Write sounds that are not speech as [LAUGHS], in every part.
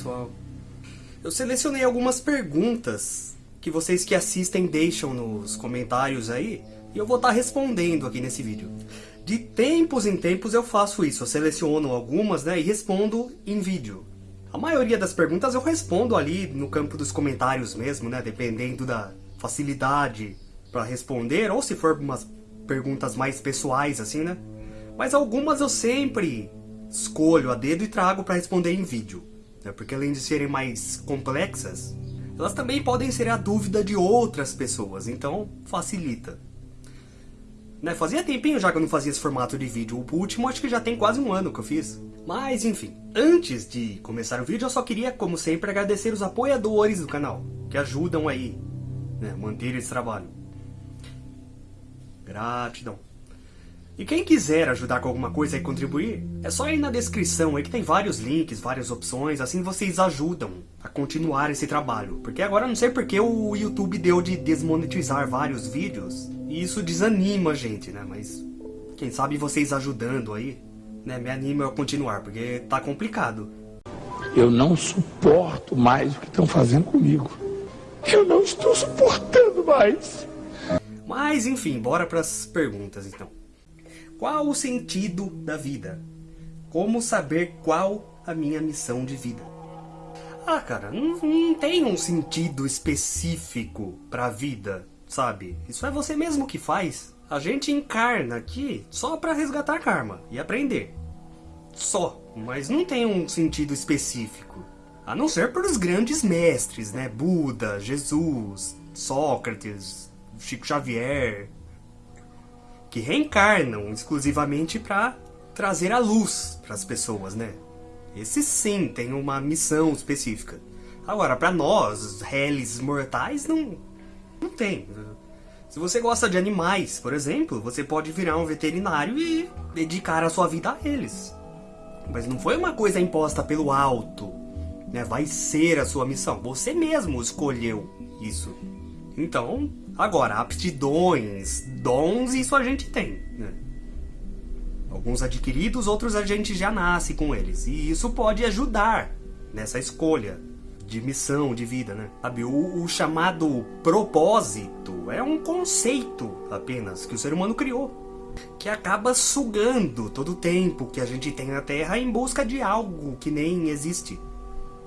Pessoal. Eu selecionei algumas perguntas que vocês que assistem deixam nos comentários aí e eu vou estar respondendo aqui nesse vídeo. De tempos em tempos eu faço isso, eu seleciono algumas né, e respondo em vídeo. A maioria das perguntas eu respondo ali no campo dos comentários mesmo, né, dependendo da facilidade para responder, ou se for umas perguntas mais pessoais assim, né. Mas algumas eu sempre escolho a dedo e trago para responder em vídeo. Né? Porque além de serem mais complexas, elas também podem ser a dúvida de outras pessoas, então facilita. Né, fazia tempinho já que eu não fazia esse formato de vídeo, o último acho que já tem quase um ano que eu fiz. Mas enfim, antes de começar o vídeo eu só queria, como sempre, agradecer os apoiadores do canal, que ajudam aí, né, manter esse trabalho. Gratidão. E quem quiser ajudar com alguma coisa e contribuir, é só ir na descrição aí que tem vários links, várias opções, assim vocês ajudam a continuar esse trabalho. Porque agora não sei porque o YouTube deu de desmonetizar vários vídeos, e isso desanima a gente, né? Mas quem sabe vocês ajudando aí, né, me anima a continuar, porque tá complicado. Eu não suporto mais o que estão fazendo comigo. Eu não estou suportando mais. Mas enfim, bora para as perguntas então. Qual o sentido da vida? Como saber qual a minha missão de vida? Ah, cara, não, não tem um sentido específico para a vida, sabe? Isso é você mesmo que faz. A gente encarna aqui só para resgatar karma e aprender. Só, mas não tem um sentido específico. A não ser para os grandes mestres, né? Buda, Jesus, Sócrates, Chico Xavier, que reencarnam exclusivamente para trazer a luz para as pessoas, né? Esse sim tem uma missão específica. Agora, para nós, réis mortais, não, não tem. Se você gosta de animais, por exemplo, você pode virar um veterinário e dedicar a sua vida a eles. Mas não foi uma coisa imposta pelo alto. Né? Vai ser a sua missão. Você mesmo escolheu isso. Então, Agora, aptidões, dons, isso a gente tem. Né? Alguns adquiridos, outros a gente já nasce com eles. E isso pode ajudar nessa escolha de missão, de vida, né? Sabe, o, o chamado propósito é um conceito apenas que o ser humano criou. Que acaba sugando todo o tempo que a gente tem na Terra em busca de algo que nem existe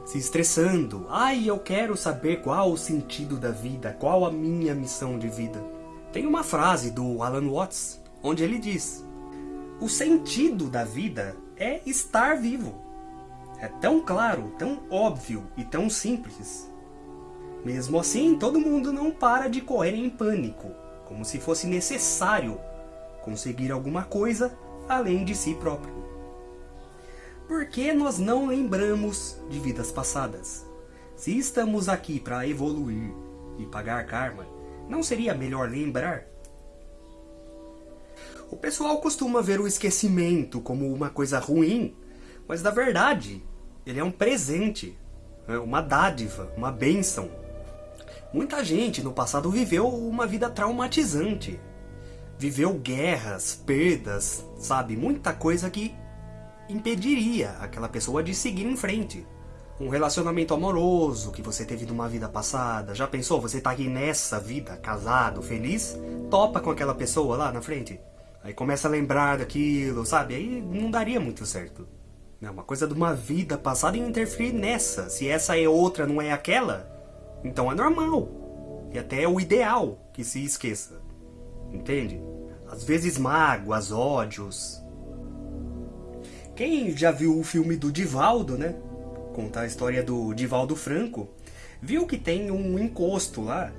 se estressando. Ai, eu quero saber qual o sentido da vida, qual a minha missão de vida. Tem uma frase do Alan Watts, onde ele diz: O sentido da vida é estar vivo. É tão claro, tão óbvio e tão simples. Mesmo assim, todo mundo não para de correr em pânico, como se fosse necessário conseguir alguma coisa além de si próprio. Por que nós não lembramos de vidas passadas? Se estamos aqui para evoluir e pagar karma, não seria melhor lembrar? O pessoal costuma ver o esquecimento como uma coisa ruim, mas na verdade, ele é um presente, é uma dádiva, uma bênção. Muita gente no passado viveu uma vida traumatizante. Viveu guerras, perdas, sabe? Muita coisa que impediria aquela pessoa de seguir em frente. Um relacionamento amoroso que você teve numa vida passada. Já pensou? Você tá aqui nessa vida, casado, feliz, topa com aquela pessoa lá na frente. Aí começa a lembrar daquilo, sabe? Aí não daria muito certo. É uma coisa de uma vida passada e interferir nessa. Se essa é outra, não é aquela, então é normal. E até é o ideal que se esqueça. Entende? Às vezes mágoas, ódios, quem já viu o filme do Divaldo, né? Contar a história do Divaldo Franco, viu que tem um encosto lá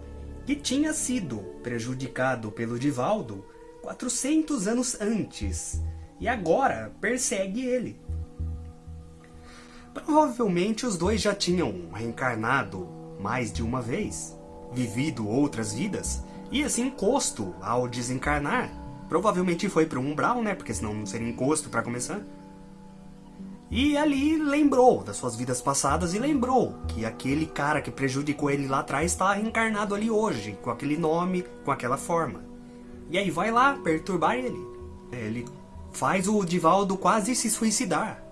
que tinha sido prejudicado pelo Divaldo 400 anos antes e agora persegue ele. Provavelmente os dois já tinham reencarnado mais de uma vez, vivido outras vidas, e esse encosto, ao desencarnar, provavelmente foi para o umbral, né? Porque senão não seria encosto para começar. E ali lembrou das suas vidas passadas e lembrou que aquele cara que prejudicou ele lá atrás está reencarnado ali hoje, com aquele nome, com aquela forma. E aí vai lá perturbar ele. Ele faz o Divaldo quase se suicidar.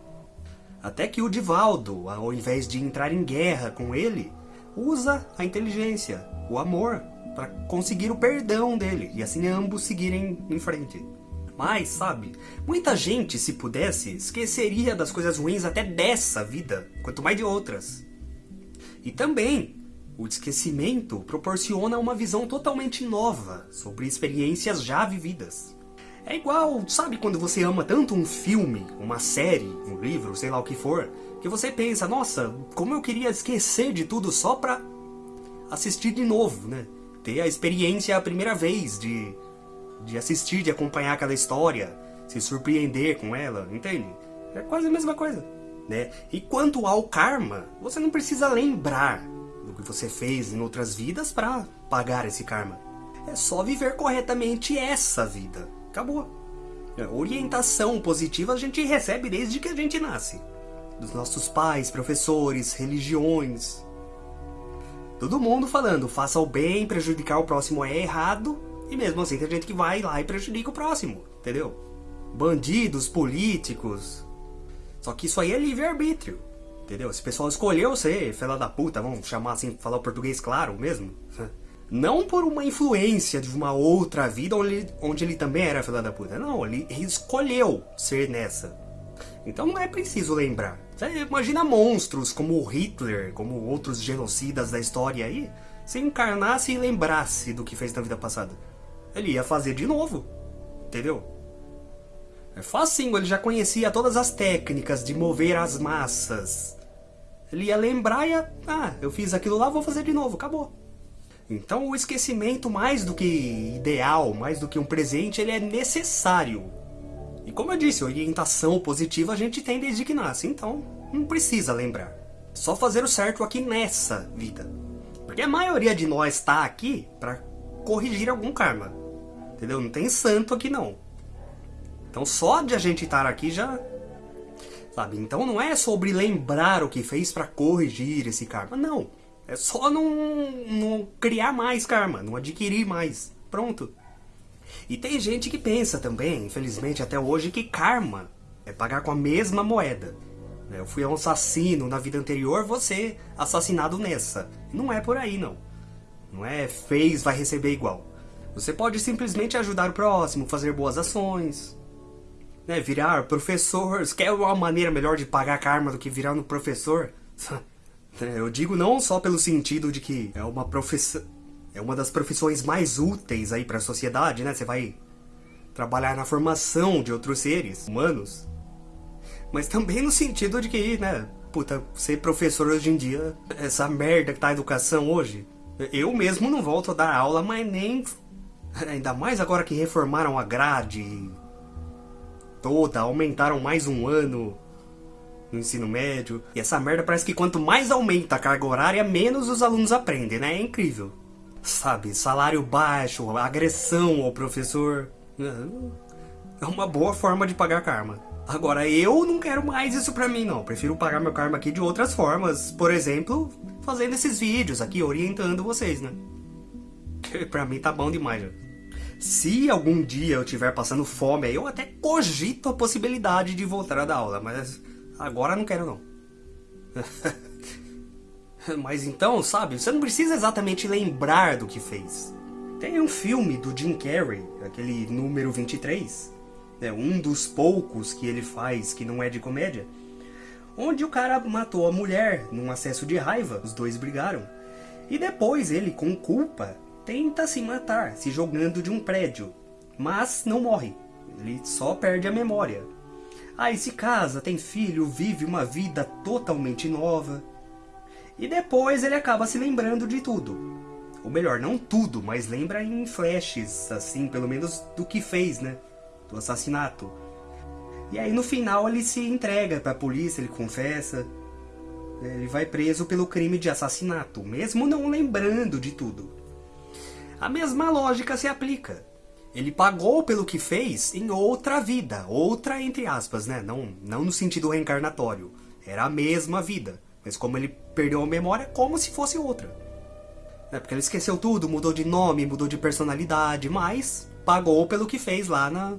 Até que o Divaldo, ao invés de entrar em guerra com ele, usa a inteligência, o amor, para conseguir o perdão dele e assim ambos seguirem em frente. Mas, sabe, muita gente, se pudesse, esqueceria das coisas ruins até dessa vida, quanto mais de outras. E também, o esquecimento proporciona uma visão totalmente nova sobre experiências já vividas. É igual, sabe quando você ama tanto um filme, uma série, um livro, sei lá o que for, que você pensa, nossa, como eu queria esquecer de tudo só pra assistir de novo, né? Ter a experiência a primeira vez de, de assistir, de acompanhar aquela história, se surpreender com ela, entende? É quase a mesma coisa, né? E quanto ao karma, você não precisa lembrar do que você fez em outras vidas para pagar esse karma. É só viver corretamente essa vida. Acabou. É, orientação positiva a gente recebe desde que a gente nasce. Dos nossos pais, professores, religiões. Todo mundo falando, faça o bem, prejudicar o próximo é errado. E mesmo assim tem gente que vai lá e prejudica o próximo, entendeu? Bandidos, políticos. Só que isso aí é livre-arbítrio. Entendeu? Esse pessoal escolheu ser fela da puta, vamos chamar assim, falar o português claro mesmo. Não por uma influência de uma outra vida onde, onde ele também era filha da puta. Não, ele, ele escolheu ser nessa. Então não é preciso lembrar. Você imagina monstros como Hitler, como outros genocidas da história aí, se encarnasse e lembrasse do que fez na vida passada. Ele ia fazer de novo. Entendeu? É facinho, ele já conhecia todas as técnicas de mover as massas. Ele ia lembrar e ia... Ah, eu fiz aquilo lá, vou fazer de novo, acabou. Então o esquecimento, mais do que ideal, mais do que um presente, ele é necessário. E como eu disse, orientação positiva a gente tem desde que nasce, então não precisa lembrar. Só fazer o certo aqui nessa vida. Porque a maioria de nós está aqui para corrigir algum karma. Entendeu? Não tem santo aqui não. Então só de a gente estar aqui já... Sabe? Então não é sobre lembrar o que fez para corrigir esse karma. Não. É só não, não criar mais karma, não adquirir mais. Pronto. E tem gente que pensa também, infelizmente até hoje, que karma é pagar com a mesma moeda. Eu fui um assassino na vida anterior, você assassinado nessa. Não é por aí, não. Não é fez, vai receber igual. Você pode simplesmente ajudar o próximo, fazer boas ações, né, virar professor. Quer uma maneira melhor de pagar karma do que virar um professor? [LAUGHS] Eu digo não só pelo sentido de que é uma profissão, é uma das profissões mais úteis aí para a sociedade, né? Você vai trabalhar na formação de outros seres humanos, mas também no sentido de que, né? Puta, ser professor hoje em dia, essa merda que tá a educação hoje, eu mesmo não volto a dar aula, mas nem [LAUGHS] ainda mais agora que reformaram a grade toda, aumentaram mais um ano no ensino médio. E essa merda parece que quanto mais aumenta a carga horária, menos os alunos aprendem, né? É incrível. Sabe, salário baixo, agressão ao professor. É uma boa forma de pagar karma. Agora, eu não quero mais isso pra mim, não. Prefiro pagar meu karma aqui de outras formas. Por exemplo, fazendo esses vídeos aqui, orientando vocês, né? Que [LAUGHS] pra mim tá bom demais. Se algum dia eu estiver passando fome, eu até cogito a possibilidade de voltar a dar aula, mas Agora não quero não. [LAUGHS] Mas então, sabe, você não precisa exatamente lembrar do que fez. Tem um filme do Jim Carrey, aquele número 23, né, um dos poucos que ele faz que não é de comédia, onde o cara matou a mulher num acesso de raiva, os dois brigaram. E depois ele, com culpa, tenta se matar, se jogando de um prédio, mas não morre. Ele só perde a memória. Aí se casa, tem filho, vive uma vida totalmente nova. E depois ele acaba se lembrando de tudo. Ou melhor, não tudo, mas lembra em flashes, assim, pelo menos do que fez, né? Do assassinato. E aí no final ele se entrega para a polícia, ele confessa. Ele vai preso pelo crime de assassinato, mesmo não lembrando de tudo. A mesma lógica se aplica. Ele pagou pelo que fez em outra vida, outra entre aspas, né? Não, não no sentido reencarnatório. Era a mesma vida, mas como ele perdeu a memória, como se fosse outra. É porque ele esqueceu tudo, mudou de nome, mudou de personalidade, mas pagou pelo que fez lá na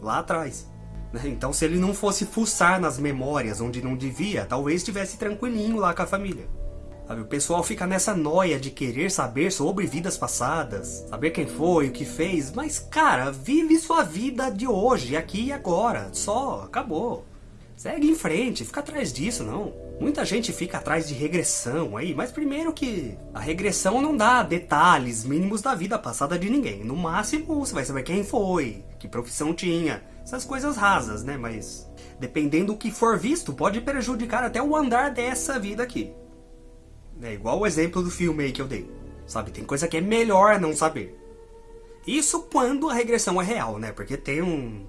lá atrás. Né? Então se ele não fosse fuçar nas memórias onde não devia, talvez estivesse tranquilinho lá com a família. Sabe, o pessoal fica nessa noia de querer saber sobre vidas passadas, saber quem foi, o que fez, mas cara, vive sua vida de hoje, aqui e agora, só, acabou. Segue em frente, fica atrás disso, não. Muita gente fica atrás de regressão aí, mas primeiro que a regressão não dá detalhes mínimos da vida passada de ninguém. No máximo, você vai saber quem foi, que profissão tinha, essas coisas rasas, né? Mas dependendo do que for visto, pode prejudicar até o andar dessa vida aqui. É igual o exemplo do filme aí que eu dei. Sabe, tem coisa que é melhor não saber. Isso quando a regressão é real, né? Porque tem um...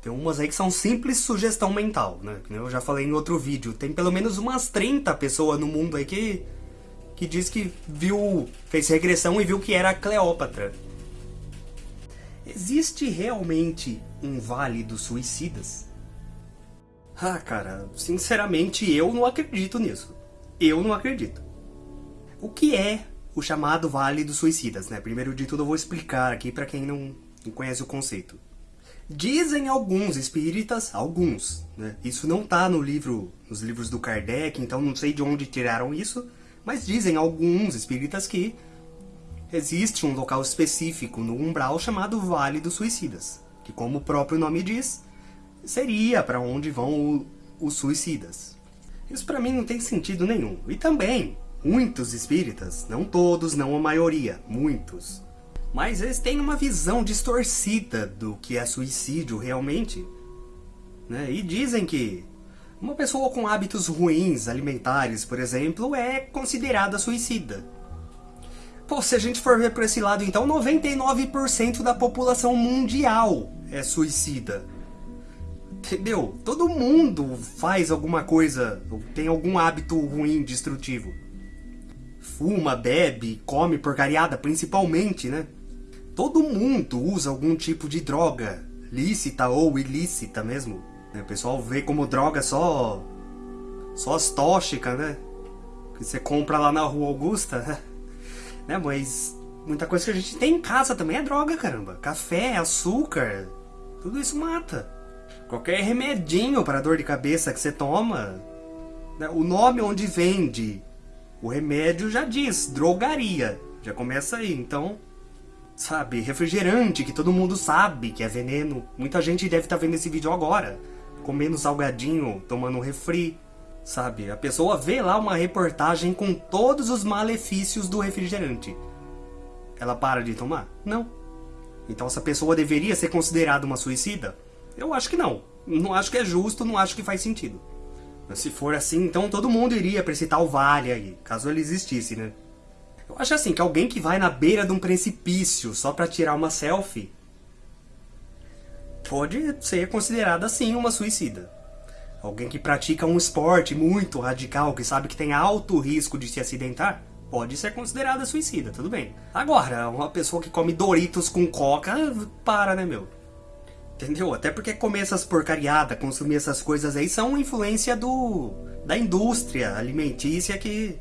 Tem umas aí que são simples sugestão mental, né? Eu já falei em outro vídeo. Tem pelo menos umas 30 pessoas no mundo aí que... Que diz que viu... Fez regressão e viu que era Cleópatra. Existe realmente um Vale dos Suicidas? Ah, cara, sinceramente eu não acredito nisso. Eu não acredito. O que é o chamado Vale dos Suicidas, né? Primeiro de tudo eu vou explicar aqui para quem não, não conhece o conceito. Dizem alguns espíritas, alguns, né? Isso não tá no livro, nos livros do Kardec, então não sei de onde tiraram isso, mas dizem alguns espíritas que existe um local específico no umbral chamado Vale dos Suicidas, que como o próprio nome diz, seria para onde vão os suicidas. Isso para mim não tem sentido nenhum. E também, muitos espíritas, não todos, não a maioria, muitos, mas eles têm uma visão distorcida do que é suicídio realmente. Né? E dizem que uma pessoa com hábitos ruins alimentares, por exemplo, é considerada suicida. Pô, se a gente for ver por esse lado, então 99% da população mundial é suicida. Entendeu? Todo mundo faz alguma coisa, tem algum hábito ruim, destrutivo. Fuma, bebe, come porcariada, principalmente, né? Todo mundo usa algum tipo de droga, lícita ou ilícita mesmo. O pessoal vê como droga só... só as tóxicas, né? Que você compra lá na Rua Augusta, [LAUGHS] né? Mas muita coisa que a gente tem em casa também é droga, caramba. Café, açúcar, tudo isso mata. Qualquer remedinho para dor de cabeça que você toma, né, o nome onde vende o remédio já diz, drogaria. Já começa aí, então, sabe, refrigerante que todo mundo sabe que é veneno. Muita gente deve estar tá vendo esse vídeo agora, comendo salgadinho, tomando refri, sabe? A pessoa vê lá uma reportagem com todos os malefícios do refrigerante. Ela para de tomar? Não. Então essa pessoa deveria ser considerada uma suicida? Eu acho que não. Não acho que é justo, não acho que faz sentido. Se for assim, então todo mundo iria pra esse tal vale aí, caso ele existisse, né? Eu acho assim, que alguém que vai na beira de um precipício só pra tirar uma selfie pode ser considerada assim uma suicida. Alguém que pratica um esporte muito radical, que sabe que tem alto risco de se acidentar, pode ser considerada suicida, tudo bem. Agora, uma pessoa que come Doritos com coca, para, né, meu? Entendeu? Até porque comer essas porcariadas, consumir essas coisas aí são influência do da indústria alimentícia que,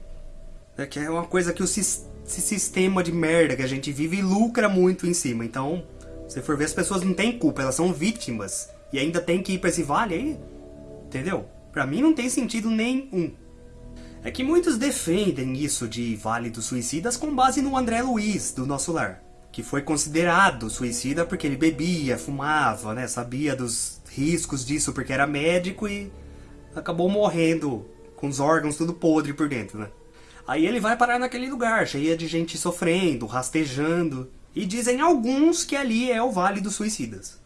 é, que é uma coisa que o esse sistema de merda que a gente vive lucra muito em cima. Então, se for ver, as pessoas não têm culpa, elas são vítimas. E ainda tem que ir pra esse vale aí. Entendeu? Pra mim não tem sentido nenhum. É que muitos defendem isso de Vale dos Suicidas com base no André Luiz, do Nosso Lar que foi considerado suicida porque ele bebia, fumava, né? Sabia dos riscos disso porque era médico e acabou morrendo com os órgãos tudo podre por dentro, né? Aí ele vai parar naquele lugar, cheia de gente sofrendo, rastejando. E dizem alguns que ali é o Vale dos Suicidas.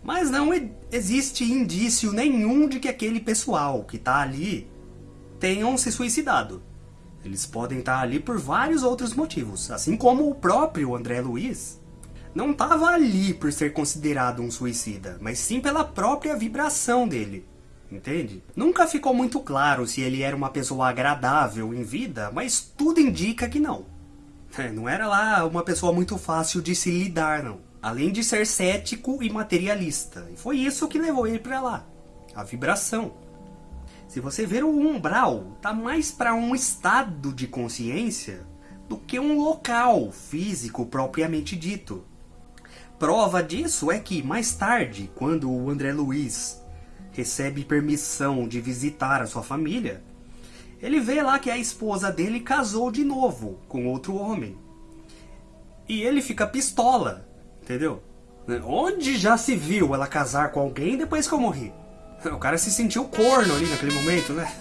Mas não existe indício nenhum de que aquele pessoal que está ali tenham se suicidado. Eles podem estar ali por vários outros motivos, assim como o próprio André Luiz não estava ali por ser considerado um suicida, mas sim pela própria vibração dele. Entende? Nunca ficou muito claro se ele era uma pessoa agradável em vida, mas tudo indica que não. É, não era lá uma pessoa muito fácil de se lidar, não. Além de ser cético e materialista. E foi isso que levou ele para lá. A vibração. Se você ver o umbral, tá mais para um estado de consciência do que um local físico propriamente dito. prova disso é que, mais tarde, quando o André Luiz recebe permissão de visitar a sua família, ele vê lá que a esposa dele casou de novo com outro homem. E ele fica pistola, entendeu? Onde já se viu ela casar com alguém depois que eu morri? O cara se sentiu corno ali naquele momento, né?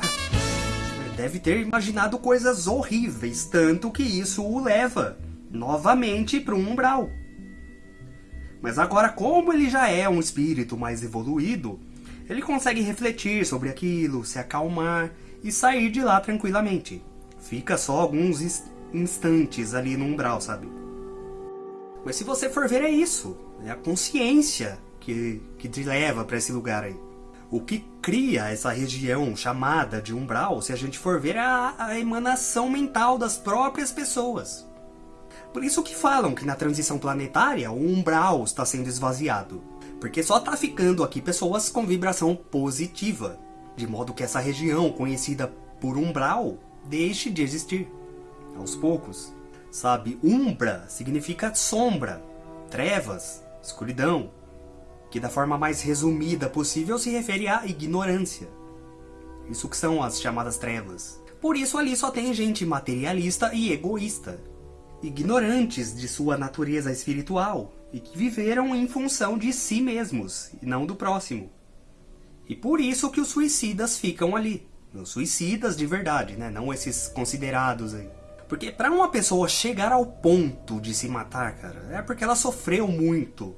[LAUGHS] Deve ter imaginado coisas horríveis, tanto que isso o leva novamente para um umbral. Mas agora, como ele já é um espírito mais evoluído, ele consegue refletir sobre aquilo, se acalmar e sair de lá tranquilamente. Fica só alguns instantes ali no umbral, sabe? Mas se você for ver, é isso. É a consciência que, que te leva para esse lugar aí. O que cria essa região chamada de umbral, se a gente for ver, é a, a emanação mental das próprias pessoas. Por isso que falam que na transição planetária o umbral está sendo esvaziado. Porque só está ficando aqui pessoas com vibração positiva. De modo que essa região conhecida por umbral deixe de existir. Aos poucos. Sabe, umbra significa sombra, trevas, escuridão, que da forma mais resumida possível se refere à ignorância. Isso que são as chamadas trevas. Por isso ali só tem gente materialista e egoísta, ignorantes de sua natureza espiritual e que viveram em função de si mesmos e não do próximo. E por isso que os suicidas ficam ali. Os suicidas de verdade, né? Não esses considerados aí. Porque para uma pessoa chegar ao ponto de se matar, cara, é porque ela sofreu muito.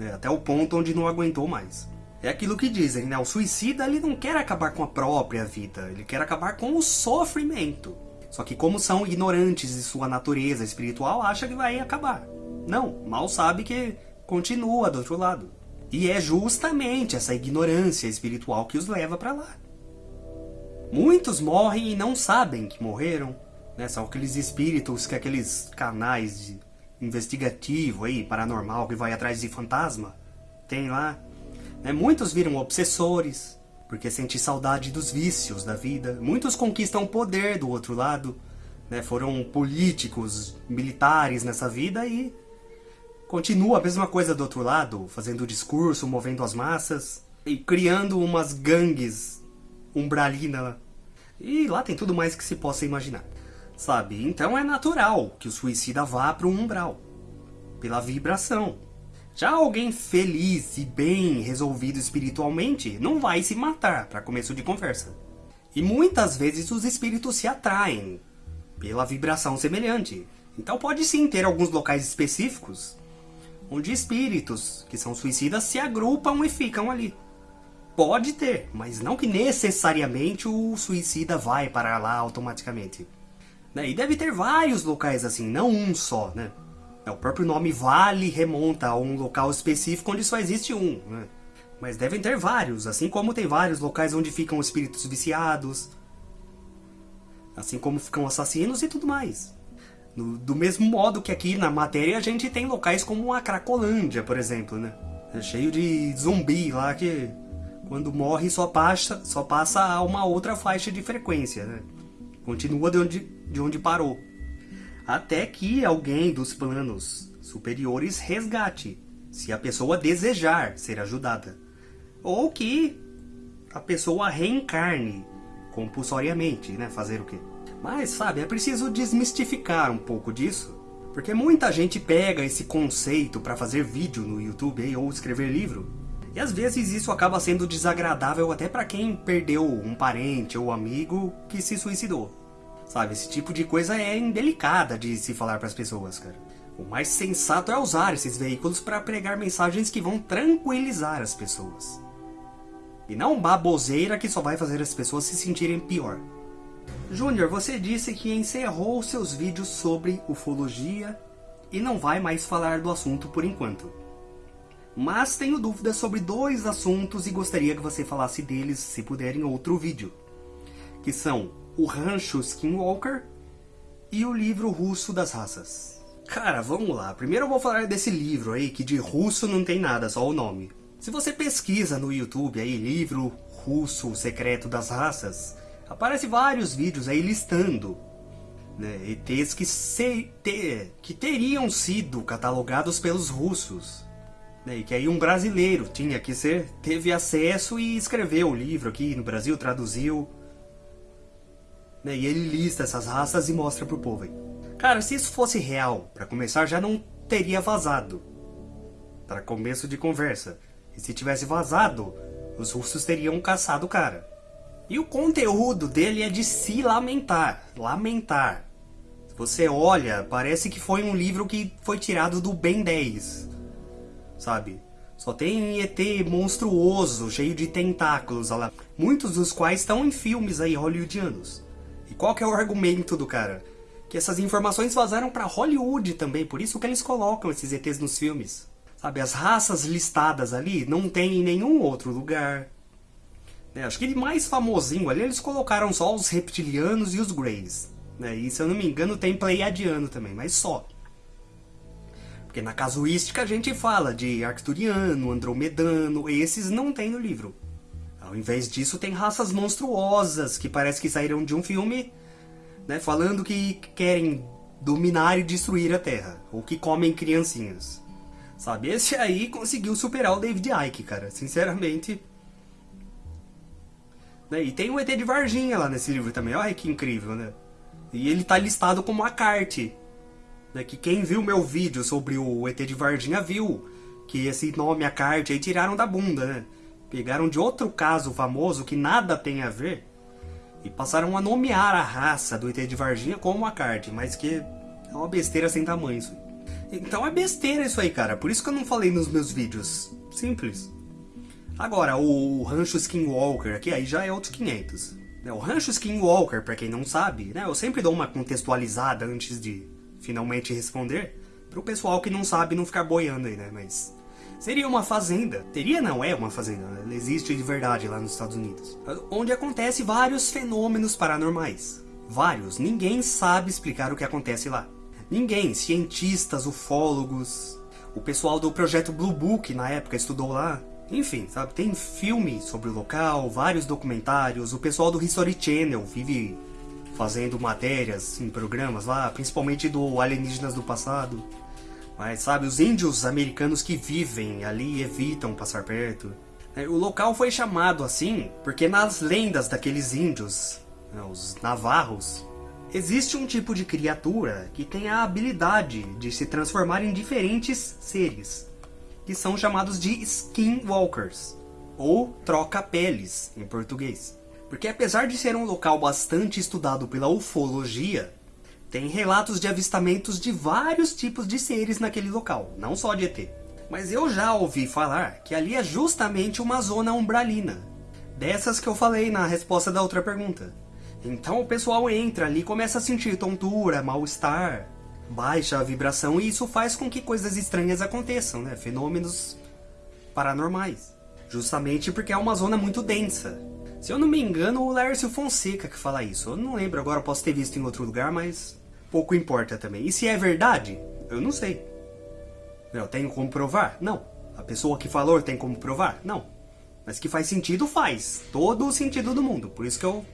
Né? Até o ponto onde não aguentou mais. É aquilo que dizem, né? O suicida ele não quer acabar com a própria vida, ele quer acabar com o sofrimento. Só que como são ignorantes de sua natureza espiritual, acha que vai acabar. Não, mal sabe que continua do outro lado. E é justamente essa ignorância espiritual que os leva para lá. Muitos morrem e não sabem que morreram. Né? São aqueles espíritos que aqueles canais de investigativo aí, paranormal, que vai atrás de fantasma, tem lá. Né? Muitos viram obsessores, porque sente saudade dos vícios da vida. Muitos conquistam poder do outro lado, né? foram políticos, militares nessa vida e continua a mesma coisa do outro lado, fazendo discurso, movendo as massas e criando umas gangues umbralina. E lá tem tudo mais que se possa imaginar. Sabe? Então é natural que o suicida vá para um umbral, pela vibração. Já alguém feliz e bem resolvido espiritualmente não vai se matar, para começo de conversa. E muitas vezes os espíritos se atraem pela vibração semelhante. Então pode sim ter alguns locais específicos onde espíritos que são suicidas se agrupam e ficam ali. Pode ter, mas não que necessariamente o suicida vai para lá automaticamente. Né? E deve ter vários locais assim, não um só, né? É, o próprio nome vale remonta a um local específico onde só existe um, né? Mas devem ter vários, assim como tem vários locais onde ficam espíritos viciados. Assim como ficam assassinos e tudo mais. No, do mesmo modo que aqui na matéria a gente tem locais como a Cracolândia, por exemplo, né? É cheio de zumbi lá que quando morre só passa, só passa a uma outra faixa de frequência, né? Continua de onde, de onde parou até que alguém dos planos superiores resgate, se a pessoa desejar ser ajudada, ou que a pessoa reencarne compulsoriamente, né? Fazer o quê? Mas, sabe, é preciso desmistificar um pouco disso, porque muita gente pega esse conceito para fazer vídeo no YouTube ou escrever livro, e às vezes isso acaba sendo desagradável até para quem perdeu um parente ou amigo que se suicidou. Sabe, esse tipo de coisa é indelicada de se falar para as pessoas, cara. O mais sensato é usar esses veículos para pregar mensagens que vão tranquilizar as pessoas. E não baboseira que só vai fazer as pessoas se sentirem pior. Júnior, você disse que encerrou seus vídeos sobre ufologia e não vai mais falar do assunto por enquanto. Mas tenho dúvidas sobre dois assuntos e gostaria que você falasse deles, se puder, em outro vídeo. Que são o Rancho Skinwalker e o livro russo das raças. Cara, vamos lá. Primeiro eu vou falar desse livro aí, que de russo não tem nada, só o nome. Se você pesquisa no YouTube aí, livro russo secreto das raças, aparece vários vídeos aí listando né, ETs que, se, te, que teriam sido catalogados pelos russos Né, e que aí um brasileiro tinha que ser, teve acesso e escreveu o livro aqui no Brasil, traduziu. Né, e ele lista essas raças e mostra pro povo aí. Cara, se isso fosse real, para começar, já não teria vazado. Para começo de conversa. E se tivesse vazado, os russos teriam caçado o cara. E o conteúdo dele é de se lamentar. Lamentar. Você olha, parece que foi um livro que foi tirado do Ben 10. Sabe? Só tem ET monstruoso, cheio de tentáculos, lá. muitos dos quais estão em filmes aí hollywoodianos. E qual que é o argumento do cara? Que essas informações vazaram para Hollywood também, por isso que eles colocam esses ETs nos filmes. Sabe, as raças listadas ali não tem em nenhum outro lugar. Né? Acho que mais famosinho ali eles colocaram só os reptilianos e os Greys. Né? E se eu não me engano tem Pleiadiano também, mas só. Porque na casuística a gente fala de Arcturiano, Andromedano, esses não tem no livro. Ao invés disso tem raças monstruosas que parece que saíram de um filme, né, falando que querem dominar e destruir a Terra, ou que comem criancinhas. Sabe, esse aí conseguiu superar o David Icke, cara, sinceramente. Né? E tem o ET de Varginha lá nesse livro também, olha que incrível, né? E ele tá listado como Acarte. Né? Que quem viu meu vídeo sobre o ET de Varginha viu que esse nome Acarte aí tiraram da bunda, né? Pegaram de outro caso famoso que nada tem a ver e passaram a nomear a raça do ET de Varginha como Acarte, mas que é uma besteira sem tamanho isso. Então é besteira isso aí, cara. Por isso que eu não falei nos meus vídeos. Simples. Agora, o Rancho Skinwalker aqui, aí já é outros 500. Né, o Rancho Skinwalker, pra quem não sabe, né, eu sempre dou uma contextualizada antes de finalmente responder, pro pessoal que não sabe não ficar boiando aí, né, mas... Seria uma fazenda, teria não é uma fazenda, ela existe de verdade lá nos Estados Unidos, onde acontece vários fenômenos paranormais. Vários, ninguém sabe explicar o que acontece lá. Ninguém, cientistas, ufólogos, o pessoal do projeto Blue Book na época estudou lá, enfim, sabe, tem filme sobre o local, vários documentários, o pessoal do History Channel vive fazendo matérias em programas lá, principalmente do Alienígenas do Passado. Mas sabe, os índios americanos que vivem ali evitam passar perto. É, o local foi chamado assim porque nas lendas daqueles índios, né, os navarros, existe um tipo de criatura que tem a habilidade de se transformar em diferentes seres que são chamados de skinwalkers, ou troca-peles em português. Porque apesar de ser um local bastante estudado pela ufologia, tem relatos de avistamentos de vários tipos de seres naquele local, não só de ET. Mas eu já ouvi falar que ali é justamente uma zona umbralina, dessas que eu falei na resposta da outra pergunta. Então o pessoal entra ali e começa a sentir tontura, mal-estar, baixa a vibração e isso faz com que coisas estranhas aconteçam, né? Fenômenos paranormais. Justamente porque é uma zona muito densa. Se eu não me engano, o Lércio Fonseca que fala isso. Eu não lembro agora, posso ter visto em outro lugar, mas pouco importa também. E se é verdade? Eu não sei. Eu tenho como provar? Não. A pessoa que falou tem como provar? Não. Mas que faz sentido, faz. Todo o sentido do mundo. Por isso que eu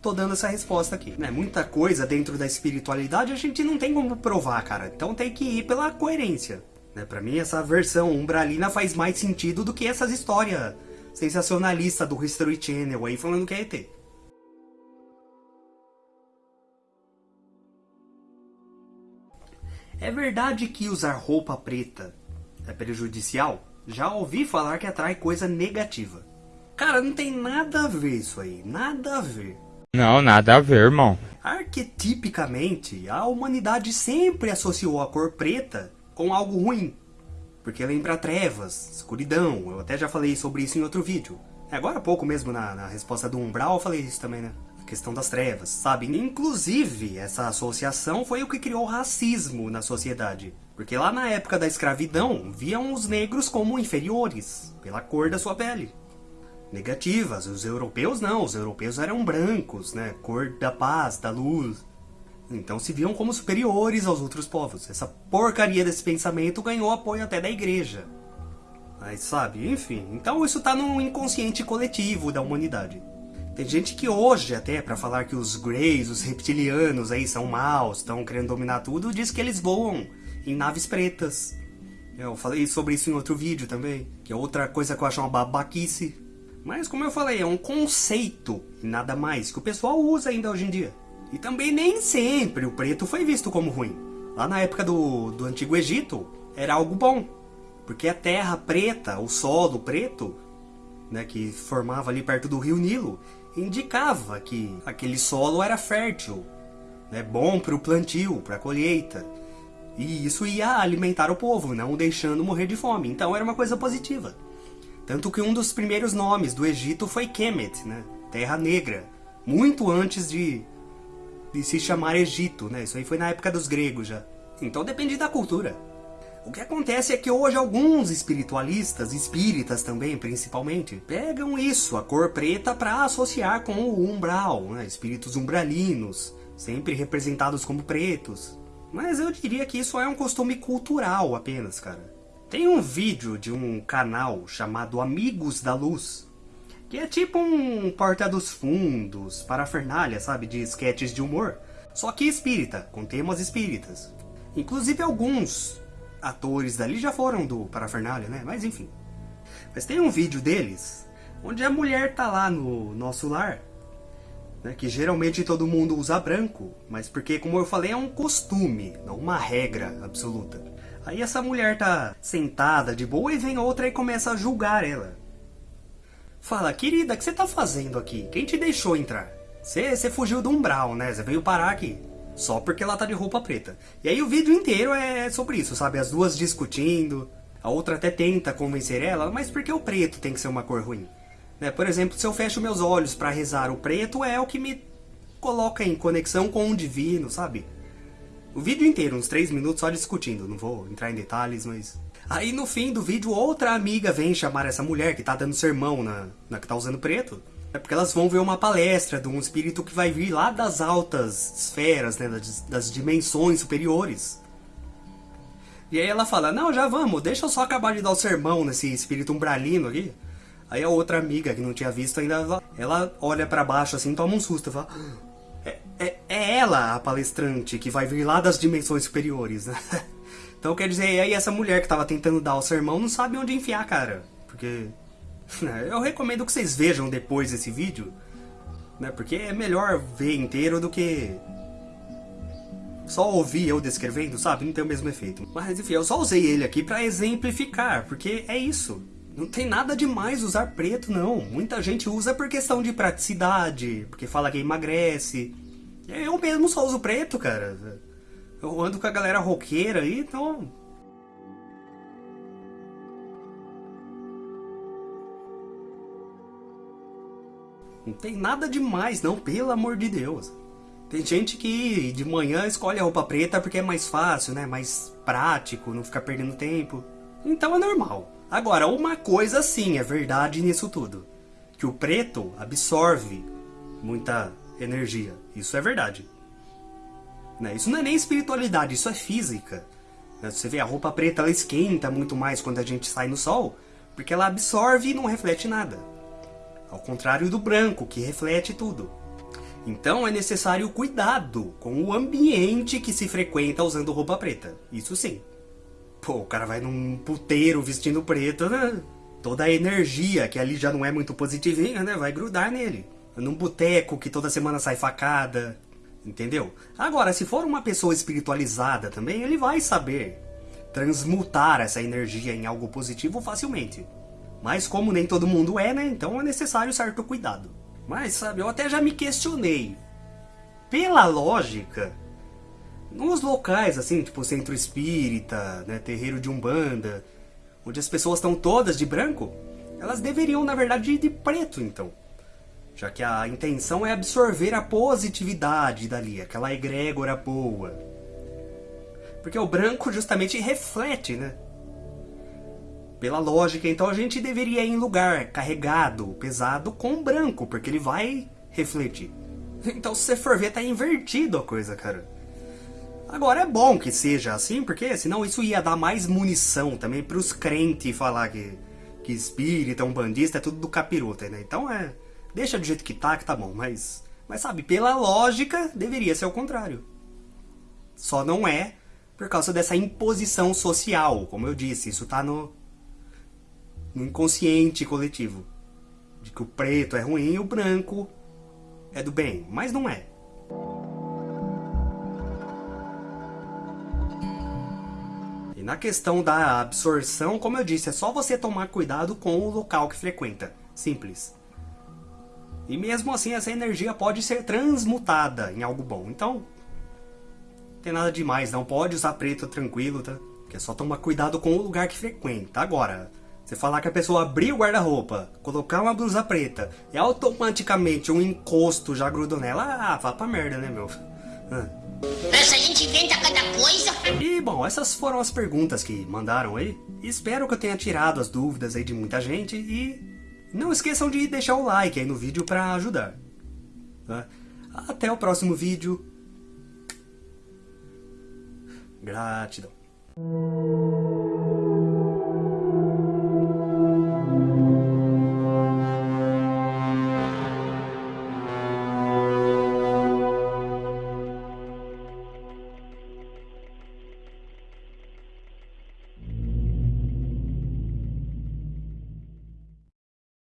tô dando essa resposta aqui. Né? Muita coisa dentro da espiritualidade a gente não tem como provar, cara. Então tem que ir pela coerência. Né? Pra mim, essa versão umbralina faz mais sentido do que essas histórias sensacionalistas do History Channel aí falando que é ET. É verdade que usar roupa preta é prejudicial? Já ouvi falar que atrai coisa negativa. Cara, não tem nada a ver isso aí, nada a ver. Não, nada a ver, irmão. Arquetipicamente, a humanidade sempre associou a cor preta com algo ruim. Porque lembra trevas, escuridão, eu até já falei sobre isso em outro vídeo. Agora há pouco mesmo, na, na resposta do Umbral, eu falei isso também, né? Questão das trevas, sabe? Inclusive, essa associação foi o que criou o racismo na sociedade. Porque lá na época da escravidão, viam os negros como inferiores, pela cor da sua pele negativas. Os europeus não, os europeus eram brancos, né? Cor da paz, da luz. Então se viam como superiores aos outros povos. Essa porcaria desse pensamento ganhou apoio até da igreja. Mas sabe, enfim. Então isso tá no inconsciente coletivo da humanidade. Tem gente que hoje, até para falar que os Greys, os reptilianos aí são maus, estão querendo dominar tudo, diz que eles voam em naves pretas. Eu falei sobre isso em outro vídeo também, que é outra coisa que eu acho uma babaquice. Mas como eu falei, é um conceito, nada mais, que o pessoal usa ainda hoje em dia. E também nem sempre o preto foi visto como ruim. Lá na época do, do Antigo Egito, era algo bom. Porque a terra preta, o solo preto, né, que formava ali perto do rio Nilo, indicava que aquele solo era fértil, né, bom para o plantio, para a colheita. E isso ia alimentar o povo, não deixando morrer de fome. Então era uma coisa positiva. Tanto que um dos primeiros nomes do Egito foi Kemet, né, Terra Negra, muito antes de, de se chamar Egito, né? Isso aí foi na época dos gregos já. Então depende da cultura. O que acontece é que hoje alguns espiritualistas, espíritas também principalmente, pegam isso, a cor preta, para associar com o umbral, né? espíritos umbralinos, sempre representados como pretos. Mas eu diria que isso é um costume cultural apenas, cara. Tem um vídeo de um canal chamado Amigos da Luz, que é tipo um porta dos fundos, parafernália, sabe, de sketches de humor, só que espírita, com temas espíritas. Inclusive alguns atores dali já foram do Parafernália, né? Mas enfim. Mas tem um vídeo deles onde a mulher tá lá no nosso lar, né? Que geralmente todo mundo usa branco, mas porque, como eu falei, é um costume, não uma regra absoluta. Aí essa mulher tá sentada de boa e vem outra e começa a julgar ela. Fala, querida, o que você tá fazendo aqui? Quem te deixou entrar? Você fugiu do umbral, né? Você veio parar aqui. Só porque ela tá de roupa preta. E aí o vídeo inteiro é sobre isso, sabe? As duas discutindo. A outra até tenta convencer ela, mas por que o preto tem que ser uma cor ruim? Né? Por exemplo, se eu fecho meus olhos para rezar, o preto é o que me coloca em conexão com o divino, sabe? O vídeo inteiro, uns 3 minutos só discutindo, não vou entrar em detalhes, mas... Aí no fim do vídeo, outra amiga vem chamar essa mulher que tá dando sermão na, na que tá usando preto é porque elas vão ver uma palestra de um espírito que vai vir lá das altas esferas, né, das, das dimensões superiores. E aí ela fala, não, já vamos, deixa eu só acabar de dar o sermão nesse espírito umbralino aqui. Aí a outra amiga, que não tinha visto ainda, ela olha para baixo assim, toma um susto, fala... É, é, é, ela a palestrante que vai vir lá das dimensões superiores, né? [LAUGHS] Então quer dizer, aí essa mulher que tava tentando dar o sermão não sabe onde enfiar cara. Porque [LAUGHS] Eu recomendo que vocês vejam depois esse vídeo, né? Porque é melhor ver inteiro do que só ouvir eu descrevendo, sabe? Não tem o mesmo efeito. Mas enfim, eu só usei ele aqui pra exemplificar, porque é isso. Não tem nada demais usar preto, não. Muita gente usa por questão de praticidade, porque fala que emagrece. Eu mesmo só uso preto, cara. Eu ando com a galera roqueira aí, então Não tem nada demais, não, pelo amor de Deus. Tem gente que de manhã escolhe a roupa preta porque é mais fácil, né? Mais prático, não fica perdendo tempo. Então é normal. Agora, uma coisa sim é verdade nisso tudo. Que o preto absorve muita energia. Isso é verdade. Né? Isso não é nem espiritualidade, isso é física. Né? Você vê, a roupa preta ela esquenta muito mais quando a gente sai no sol, porque ela absorve e não reflete nada ao contrário do branco, que reflete tudo. Então é necessário cuidado com o ambiente que se frequenta usando roupa preta, isso sim. Pô, o cara vai num puteiro vestindo preto, né? Toda a energia, que ali já não é muito positivinha, né? Vai grudar nele. Num boteco que toda semana sai facada, entendeu? Agora, se for uma pessoa espiritualizada também, ele vai saber transmutar essa energia em algo positivo facilmente. Mas como nem todo mundo é, né? Então é necessário certo cuidado. Mas, sabe, eu até já me questionei. Pela lógica, nos locais, assim, tipo centro espírita, né, terreiro de umbanda, onde as pessoas estão todas de branco, elas deveriam, na verdade, ir de preto, então. Já que a intenção é absorver a positividade dali, aquela egrégora boa. Porque o branco justamente reflete, né? Pela lógica, então a gente deveria ir em lugar carregado, pesado, com branco, porque ele vai refletir. Então se você for ver, tá invertido a coisa, cara. Agora é bom que seja assim, porque senão isso ia dar mais munição também pros crentes falar que, que espírita, um bandista, é tudo do capiroto, né? Então é... Deixa do jeito que tá, que tá bom, mas... Mas sabe, pela lógica, deveria ser o contrário. Só não é Por causa dessa imposição social, como eu disse, isso tá no, no inconsciente coletivo. De que o preto é ruim e o branco é do bem, mas não é. E na questão da absorção, como eu disse, é só você tomar cuidado com o local que frequenta. Simples. E mesmo assim essa energia pode ser transmutada em algo bom. Então, não tem nada demais, não pode usar preto tranquilo, tá? Que é só tomar cuidado com o lugar que frequenta. Agora, você falar que a pessoa abrir o guarda-roupa, colocar uma blusa preta e automaticamente um encosto já grudou nela, ah, vá pra merda, né, meu? Ah. Essa gente inventa cada coisa. E bom, essas foram as perguntas que mandaram aí. Espero que eu tenha tirado as dúvidas aí de muita gente e não esqueçam de deixar o like aí no vídeo para ajudar. Tá? Até o próximo vídeo. Gratidão.